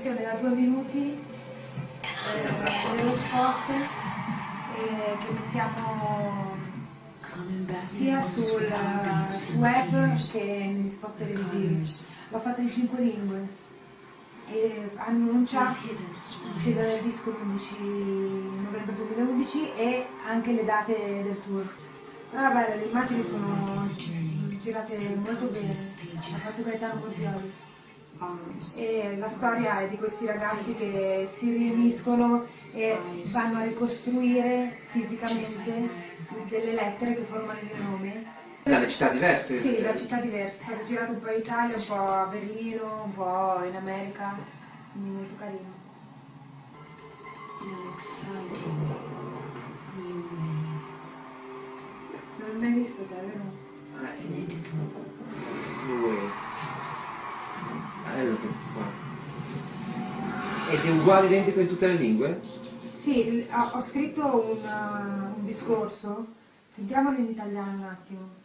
versione da due minuti eh, dello spot eh, che mettiamo sia sul web che negli spot televisivi. L'ho fatta in cinque lingue e hanno annunciato l'uscita del disco l'11 novembre 2011 e anche le date del tour. Però vabbè, le immagini sono girate molto bene, ha fatto Gaetano Bozzioli. E la storia è di questi ragazzi che si riuniscono e vanno a ricostruire fisicamente delle lettere che formano il mio nome. Dalle città diverse? Sì, da città diverse. È stato girato un po' in Italia, un po' a Berlino, un po' in America, molto carino. Non l'ho mai visto te, vero? Due. Questo qua. Ed è uguale identico in tutte le lingue? Sì, ho, ho scritto un, uh, un discorso, sentiamolo in italiano un attimo.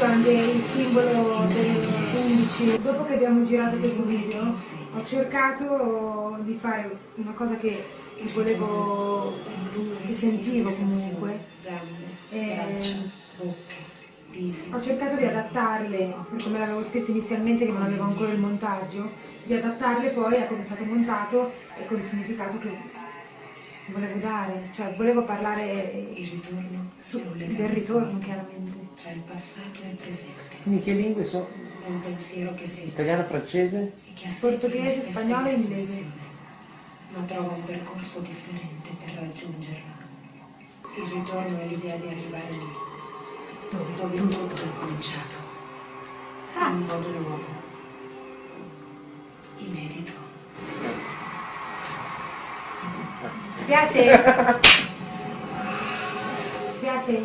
Questo è anche il simbolo del 11. Dopo che abbiamo girato questo video, ho cercato di fare una cosa che volevo, che sentivo comunque. Eh. Ho cercato di adattarle, come l'avevo scritto inizialmente che non avevo ancora il montaggio, di adattarle poi a come è stato montato e con il significato che volevo dare, cioè volevo parlare Il ritorno su- del ritorno chiaramente. tra il passato e il presente. Quindi che lingue sono? È un pensiero che si Italiano, francese? che ha sempre Portoghese, spagnolo e inglese. ma trova un percorso differente per raggiungerla. Il ritorno è l'idea di arrivare lì, dove, dove tutto è cominciato, in un modo nuovo, inedito. Piace? Ci piace?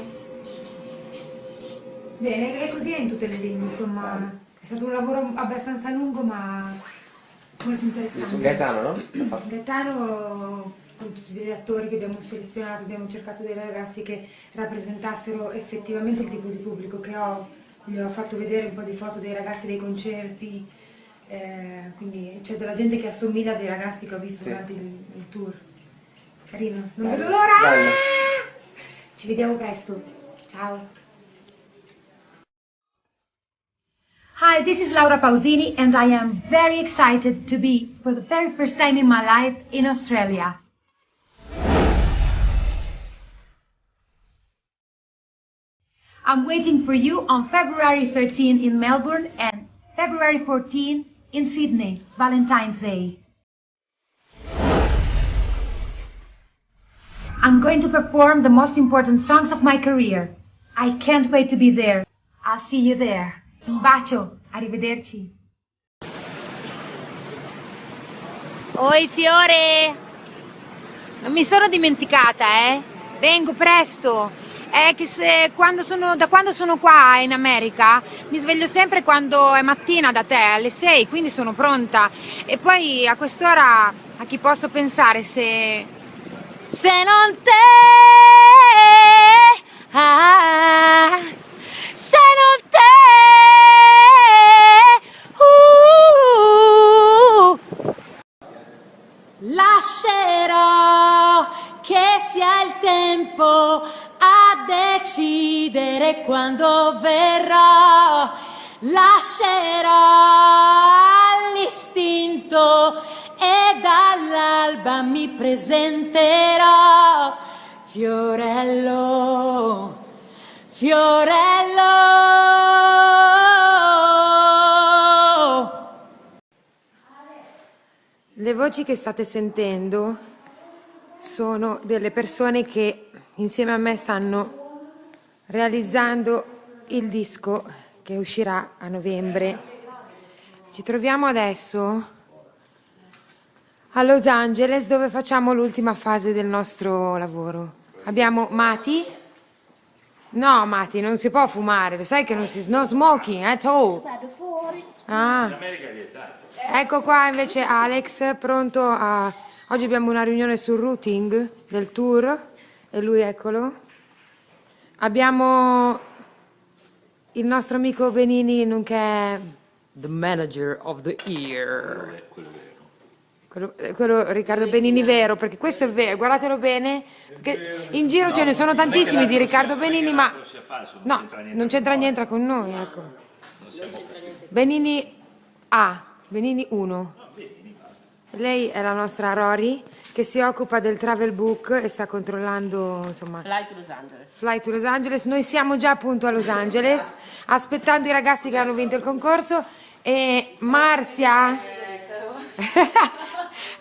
Bene, è così in tutte le lingue, insomma. È stato un lavoro abbastanza lungo ma molto interessante. Gaetano, no? Gaetano, con tutti gli attori che abbiamo selezionato, abbiamo cercato dei ragazzi che rappresentassero effettivamente il tipo di pubblico che ho. Gli ho fatto vedere un po' di foto dei ragazzi dei concerti, eh, quindi c'è della gente che assomiglia a dei ragazzi che ho visto Sì. durante il, il tour. Carino, non vedo l'ora! Ci vediamo presto. Ciao! Hi, this is Laura Pausini, and I am very excited to be, for the very first time in my life, in Australia. I'm waiting for you on February 13 in Melbourne and February 14 in Sydney, Valentine's Day. I'm going to perform the most important songs of my career. I can't wait to be there. I'll see you there. Un bacio, arrivederci. Oi Fiore! Non mi sono dimenticata, eh? Vengo presto. È che se quando sono, da quando sono qua in America mi sveglio sempre quando è mattina da te, alle 6, quindi sono pronta. E poi a quest'ora a chi posso pensare se. Se non te. Ah, se non te. Uh, Lascerò che sia il tempo a decidere quando verrò. Lascerò dall'alba mi presenterò. Fiorello, Fiorello. Le voci che state sentendo sono delle persone che insieme a me stanno realizzando il disco che uscirà a novembre. Ci troviamo adesso a Los Angeles dove facciamo l'ultima fase del nostro lavoro. Abbiamo Mati, No, Matti, non si può fumare, lo sai che non si... no smoking at all. Ah. Ecco qua invece Alex, pronto a... Oggi abbiamo una riunione sul routing del tour e lui eccolo. Abbiamo il nostro amico Benini, nonché the manager of the year. Quello, eh, quello Riccardo Benini vero, perché questo è vero, guardatelo bene, perché in giro ce ne sono tantissimi di Riccardo Benini, ma no, non c'entra niente con noi, ecco. Benini A, Benini 1. Lei è la nostra Rory che si occupa del travel book e sta controllando insomma Fly to Los Angeles. Fly to Los Angeles. Noi siamo già appunto a Los Angeles aspettando i ragazzi che hanno vinto il concorso e Marzia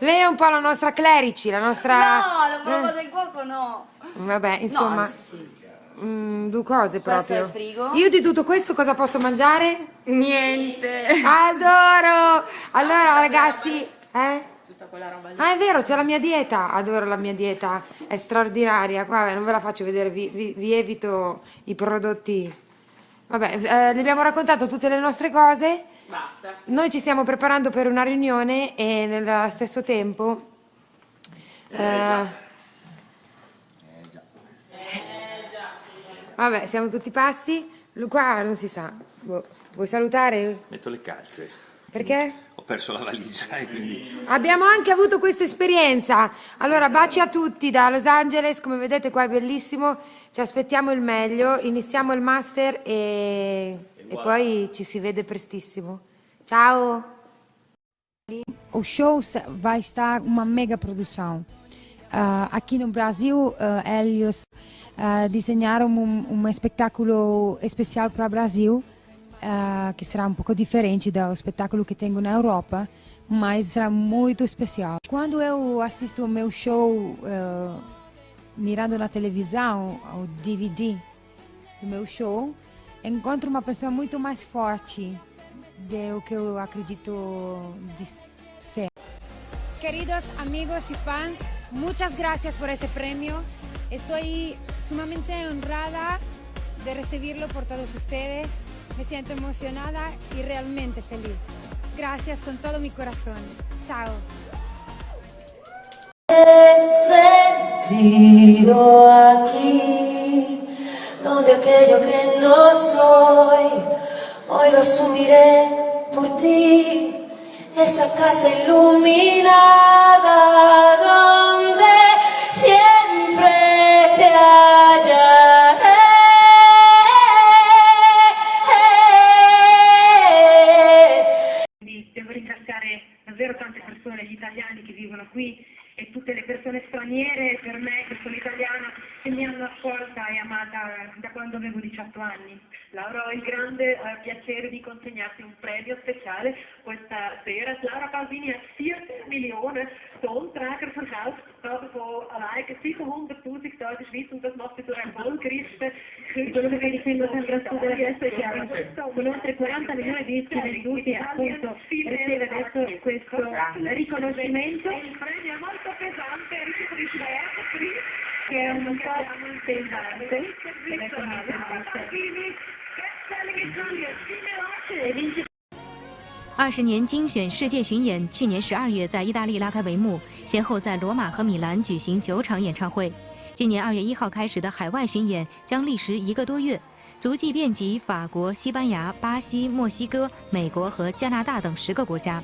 Lei è un po' la nostra Clerici, la nostra... No, la prova del cuoco no. Vabbè, insomma, No, anzi, sì. mm, due cose Questo proprio. è il frigo. Io di tutto questo cosa posso mangiare? Niente. Adoro! Allora ragazzi, eh? Tutta quella roba lì. Ah è vero, c'è la mia dieta, adoro la mia dieta, è straordinaria, qua non ve la faccio vedere, vi, vi- vi evito i prodotti. Vabbè, eh, le abbiamo raccontato tutte le nostre cose, Basta. noi ci stiamo preparando per una riunione e nello stesso tempo... eh, Vabbè, siamo tutti passi, Lu- qua non si sa. Boh, Vuoi salutare? Metto le calze. Perché? Ho perso la valigia e quindi... Abbiamo anche avuto questa esperienza. Allora, baci a tutti da Los Angeles, come vedete qua è bellissimo, ci aspettiamo il meglio, iniziamo il master e, e poi ci si vede prestissimo. Ciao! O show vai estar uma mega produção. Ah, aqui no Brasil, ah, eles ah, desenharam um, um espetáculo especial para o Brasil, que será um pouco diferente do espetáculo que tenho na Europa, mas será muito especial. Quando eu assisto o meu show mirando na televisão, o DVD do meu show, encontro uma pessoa muito mais forte do que eu acredito de ser. Queridos amigos y fans, muchas gracias por ese premio. Estoy sumamente honrada de recibirlo por todos ustedes. Me siento emocionada y realmente feliz. Gracias con todo mi corazón. Chao. sentido aquí, donde aquello que no soy, hoy lo asumiré por ti. Esa casa iluminada accolta e amata da quando avevo 18 anni. Laura, ho il grande eh, piacere di consegnarti un premio speciale questa sera. Laura Calvini hat 40 Millionen Tonträger verkauft, gerade von allein 700.000 da in der Schweiz und das macht sie zur erfolgreichsten Quello che sembra sempre assolutamente chiaro, con oltre 40 milioni di dischi venduti appunto riceve adesso questo riconoscimento Il premio è molto pesante, che è un po' pesante, ecco, mi intervista. 二十年精选世界巡演去年十二月在意大利拉开帷幕，先后在罗马和米兰举行九场演唱会。今年二月一号开始的海外巡演将历时一个多月，足迹遍及法国、西班牙、巴西、墨西哥、美国和加拿大等十个国家。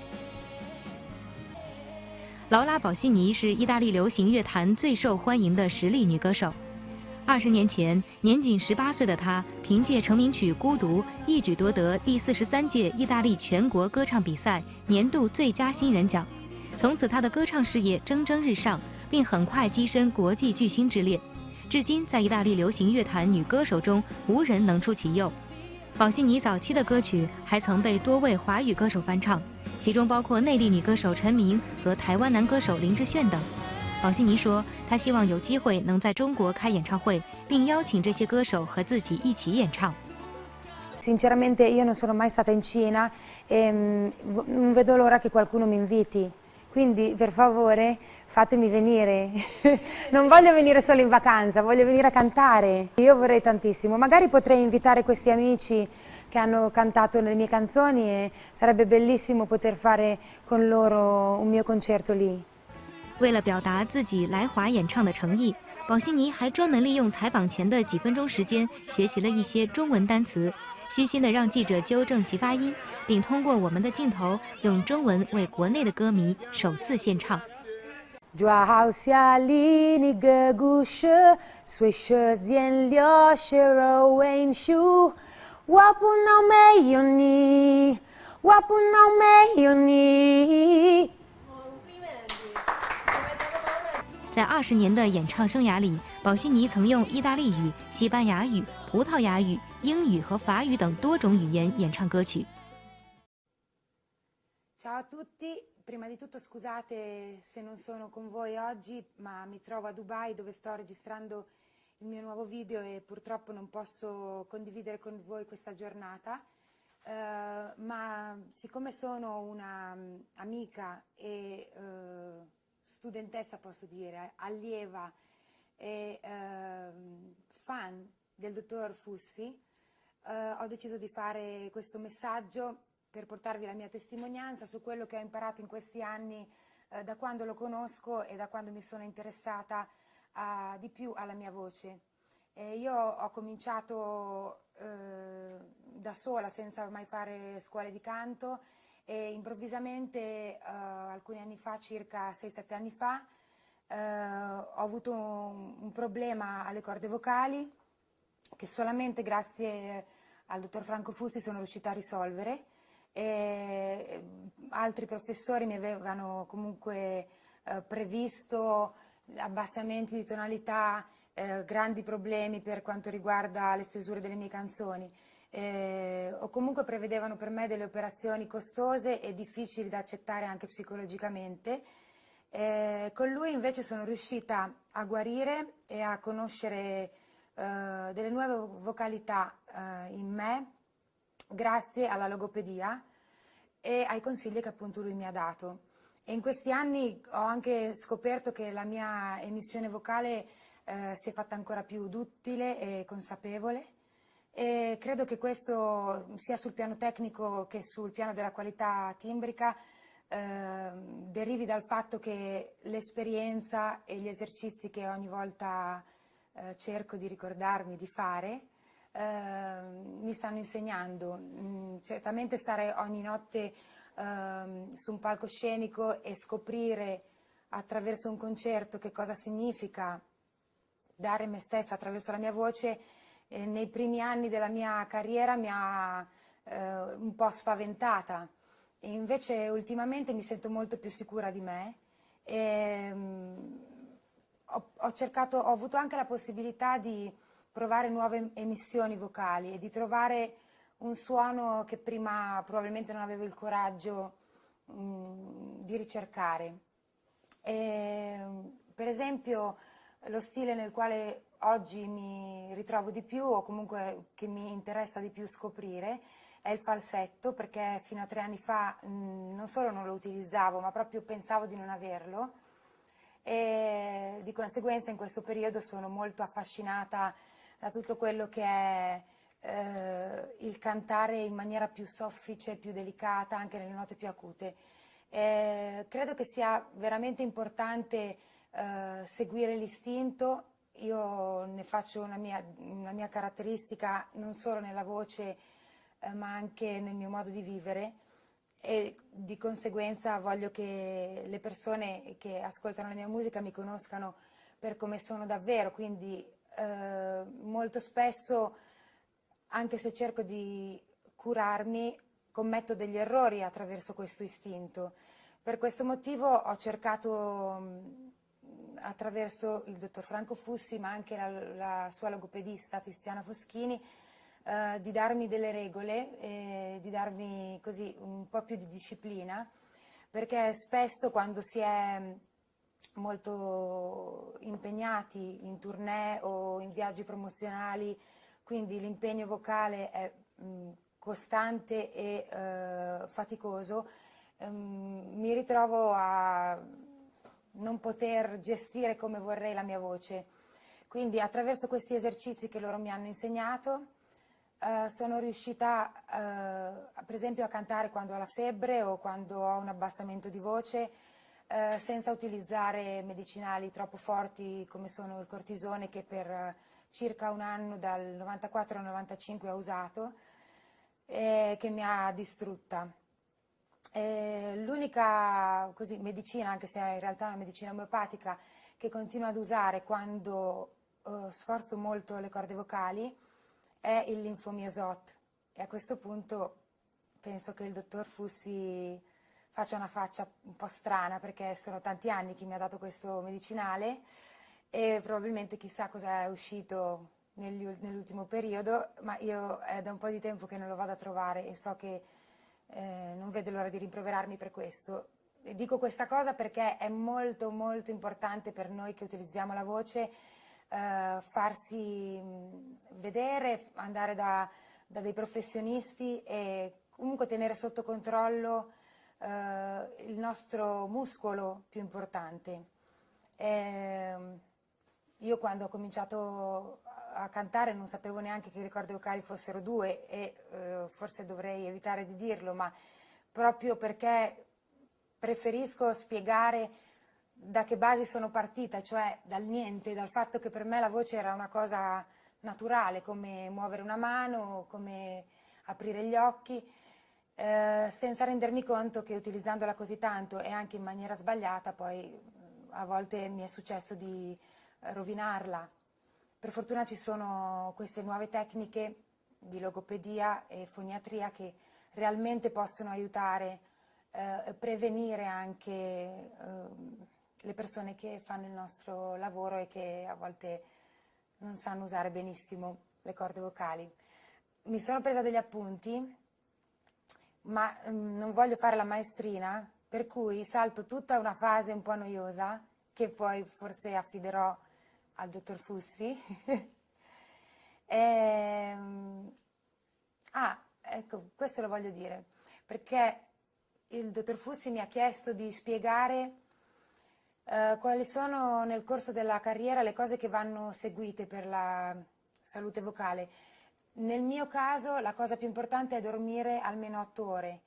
劳拉·宝西尼是意大利流行乐坛最受欢迎的实力女歌手。二十年前，年仅十八岁的她，凭借成名曲《孤独》，一举夺得第四十三届意大利全国歌唱比赛年度最佳新人奖。从此，她的歌唱事业蒸蒸日上，并很快跻身国际巨星之列。至今，在意大利流行乐坛女歌手中，无人能出其右。宝西尼早期的歌曲还曾被多位华语歌手翻唱，其中包括内地女歌手陈明和台湾男歌手林志炫等。宝西尼说，她希望有机会能在中国开演唱会，并邀请这些歌手和自己一起演唱。 Sinceramente io non sono mai stata in Cina e mm, v- non vedo l'ora che qualcuno mi inviti. Quindi per favore fatemi venire, non voglio venire solo in vacanza, voglio venire a cantare. Io vorrei tantissimo, magari potrei invitare questi amici che hanno cantato le mie canzoni e sarebbe bellissimo poter fare con loro un mio concerto lì. 为了表达自己来华演唱的诚意，宝悉尼还专门利用采访前的几分钟时间学习了一些中文单词，虚心的让记者纠正其发音，并通过我们的镜头用中文为国内的歌迷首次献唱。在二十年的演唱生涯里，宝悉尼曾用意大利语、西班牙语、葡萄牙语、英语和法语等多种语言演唱歌曲。Ciao a tutti, prima di tutto scusate se non sono con voi oggi, ma mi trovo a Dubai dove sto registrando il mio nuovo video e purtroppo non posso condividere con voi questa giornata, eh, ma siccome sono una mm, amica e eh, studentessa, posso dire, allieva e ehm, fan del dottor Fussi, eh, ho deciso di fare questo messaggio per portarvi la mia testimonianza su quello che ho imparato in questi anni eh, da quando lo conosco e da quando mi sono interessata a- di più alla mia voce. E io ho cominciato eh, da sola senza mai fare scuole di canto e improvvisamente eh, alcuni anni fa, circa 6-7 anni fa, eh, ho avuto un, un problema alle corde vocali che solamente grazie al dottor Franco Fussi sono riuscita a risolvere. E eh, altri professori mi avevano comunque eh, previsto abbassamenti di tonalità, grandi problemi per quanto riguarda le stesure delle mie canzoni eh, o comunque prevedevano per me delle operazioni costose e difficili da accettare anche psicologicamente. Eh, con lui invece sono riuscita a guarire e a conoscere eh, delle nuove vocalità eh, in me grazie alla logopedia e ai consigli che appunto lui mi ha dato. E in questi anni ho anche scoperto che la mia emissione vocale eh, si è fatta ancora più duttile e consapevole e credo che questo sia sul piano tecnico che sul piano della qualità timbrica eh, derivi dal fatto che l'esperienza e gli esercizi che ogni volta eh, cerco di ricordarmi di fare eh, mi stanno insegnando. Mm, certamente stare ogni notte ehm, su un palcoscenico e scoprire attraverso un concerto che cosa significa dare me stessa attraverso la mia voce eh, nei primi anni della mia carriera mi ha eh, un po' spaventata. E invece ultimamente mi sento molto più sicura di me e mm, ho, ho cercato, ho avuto anche la possibilità di provare nuove emissioni vocali e di trovare un suono che prima probabilmente non avevo il coraggio mm, di ricercare. E, per esempio lo stile nel quale oggi mi ritrovo di più o comunque che mi interessa di più scoprire è il falsetto perché fino a tre anni fa mh, non solo non lo utilizzavo ma proprio pensavo di non averlo e di conseguenza in questo periodo sono molto affascinata da tutto quello che è eh, il cantare in maniera più soffice, più delicata, anche nelle note più acute. Eh, credo che sia veramente importante eh, seguire l'istinto, io ne faccio una mia, una mia caratteristica non solo nella voce eh, ma anche nel mio modo di vivere e di conseguenza voglio che le persone che ascoltano la mia musica mi conoscano per come sono davvero, quindi eh, molto spesso anche se cerco di curarmi commetto degli errori attraverso questo istinto. Per questo motivo ho cercato mh, attraverso il dottor Franco Fussi ma anche la, la sua logopedista Tiziana Foschini eh, di darmi delle regole e di darmi così un po' più di disciplina perché spesso quando si è molto impegnati in tournée o in viaggi promozionali quindi l'impegno vocale è mh, costante e eh, faticoso ehm, mi ritrovo a non poter gestire come vorrei la mia voce. Quindi attraverso questi esercizi che loro mi hanno insegnato eh, sono riuscita eh, per esempio a cantare quando ho la febbre o quando ho un abbassamento di voce eh, senza utilizzare medicinali troppo forti come sono il cortisone che per eh, circa un anno dal 94 al 95 ho usato e che mi ha distrutta. L'unica medicina, anche se in realtà è una medicina omeopatica, che continuo ad usare quando uh, sforzo molto le corde vocali è il linfomiosot. E a questo punto penso che il dottor Fussi faccia una faccia un po' strana perché sono tanti anni che mi ha dato questo medicinale e probabilmente chissà cosa è uscito nell'ultimo periodo, ma io è da un po' di tempo che non lo vado a trovare e so che eh, non vedo l'ora di rimproverarmi per questo. Dico questa cosa perché è molto molto importante per noi che utilizziamo la voce eh, farsi vedere, andare da, da, dei professionisti e comunque tenere sotto controllo eh, il nostro muscolo più importante. E, ehm, io quando ho cominciato a cantare non sapevo neanche che le corde vocali fossero due e eh, forse dovrei evitare di dirlo, ma proprio perché preferisco spiegare da che basi sono partita, cioè dal niente, dal fatto che per me la voce era una cosa naturale, come muovere una mano, come aprire gli occhi, eh, senza rendermi conto che utilizzandola così tanto e anche in maniera sbagliata poi a volte mi è successo di rovinarla. Per fortuna ci sono queste nuove tecniche di logopedia e foniatria che realmente possono aiutare eh, prevenire anche eh, le persone che fanno il nostro lavoro e che a volte non sanno usare benissimo le corde vocali. Mi sono presa degli appunti, ma mm, non voglio fare la maestrina, per cui salto tutta una fase un po' noiosa, che poi forse affiderò al dottor Fussi. e, ehm, ah, ecco, questo lo voglio dire, perché il dottor Fussi mi ha chiesto di spiegare eh, quali sono nel corso della carriera le cose che vanno seguite per la salute vocale. Nel mio caso la cosa più importante è dormire almeno 8 ore